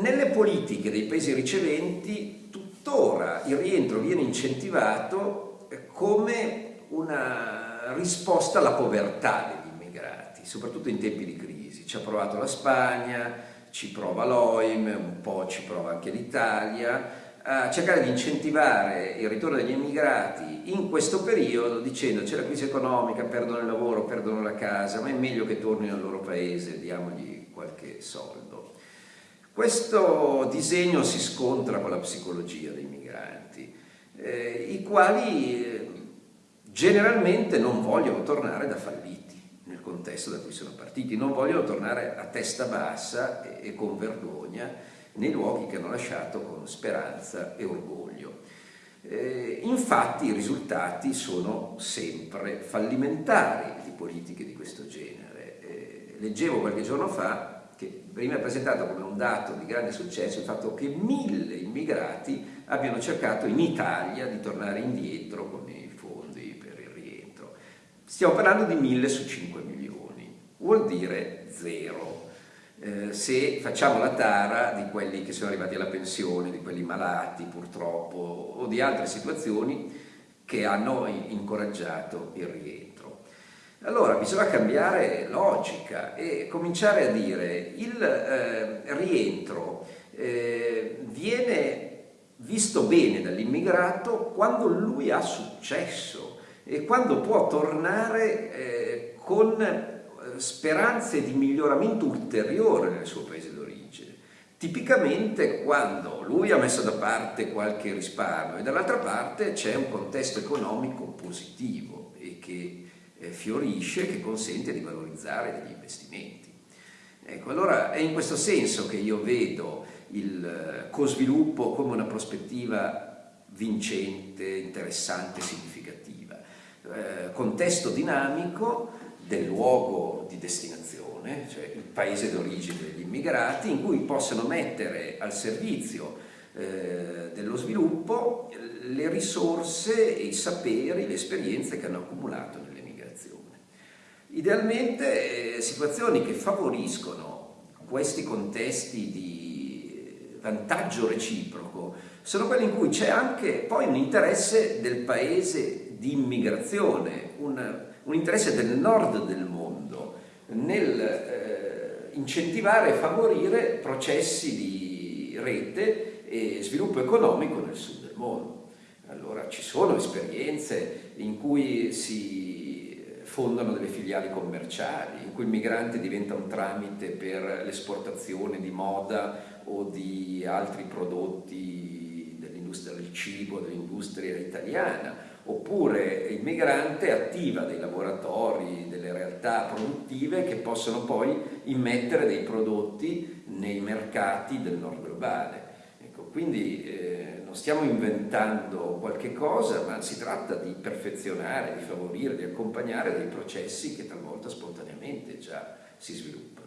Nelle politiche dei paesi riceventi tuttora il rientro viene incentivato come una risposta alla povertà degli immigrati, soprattutto in tempi di crisi. Ci ha provato la Spagna, ci prova l'OIM, un po' ci prova anche l'Italia, a cercare di incentivare il ritorno degli immigrati in questo periodo dicendo c'è la crisi economica, perdono il lavoro, perdono la casa, ma è meglio che tornino al loro paese, diamogli qualche soldo. Questo disegno si scontra con la psicologia dei migranti, eh, i quali eh, generalmente non vogliono tornare da falliti nel contesto da cui sono partiti, non vogliono tornare a testa bassa e, e con vergogna nei luoghi che hanno lasciato con speranza e orgoglio. Eh, infatti i risultati sono sempre fallimentari di politiche di questo genere. Eh, leggevo qualche giorno fa che veniva presentato come un dato di grande successo il fatto che mille immigrati abbiano cercato in Italia di tornare indietro con i fondi per il rientro. Stiamo parlando di mille su 5 milioni, vuol dire zero eh, se facciamo la tara di quelli che sono arrivati alla pensione, di quelli malati purtroppo o di altre situazioni che hanno incoraggiato il rientro. Allora bisogna cambiare logica e cominciare a dire il eh, rientro eh, viene visto bene dall'immigrato quando lui ha successo e quando può tornare eh, con speranze di miglioramento ulteriore nel suo paese d'origine. Tipicamente quando lui ha messo da parte qualche risparmio e dall'altra parte c'è un contesto economico positivo e che eh, fiorisce, che consente di valorizzare degli investimenti. Ecco, allora è in questo senso che io vedo il eh, co-sviluppo come una prospettiva vincente, interessante, significativa. Eh, contesto dinamico del luogo di destinazione, cioè il paese d'origine degli immigrati, in cui possano mettere al servizio eh, dello sviluppo le risorse, i saperi, le esperienze che hanno accumulato nell'emigrazione. Idealmente eh, situazioni che favoriscono questi contesti di vantaggio reciproco sono quelli in cui c'è anche poi un interesse del paese di immigrazione, un, un interesse del nord del mondo nel eh, incentivare e favorire processi di rete e sviluppo economico nel sud del mondo. Allora ci sono esperienze in cui si fondano delle filiali commerciali, in cui il migrante diventa un tramite per l'esportazione di moda o di altri prodotti dell'industria del cibo, dell'industria italiana, oppure il migrante attiva dei laboratori, delle realtà produttive che possono poi immettere dei prodotti nei mercati del nord globale. Ecco, quindi eh, non stiamo inventando qualche cosa, ma si tratta di perfezionare, di favorire, di accompagnare dei processi che talvolta spontaneamente già si sviluppano.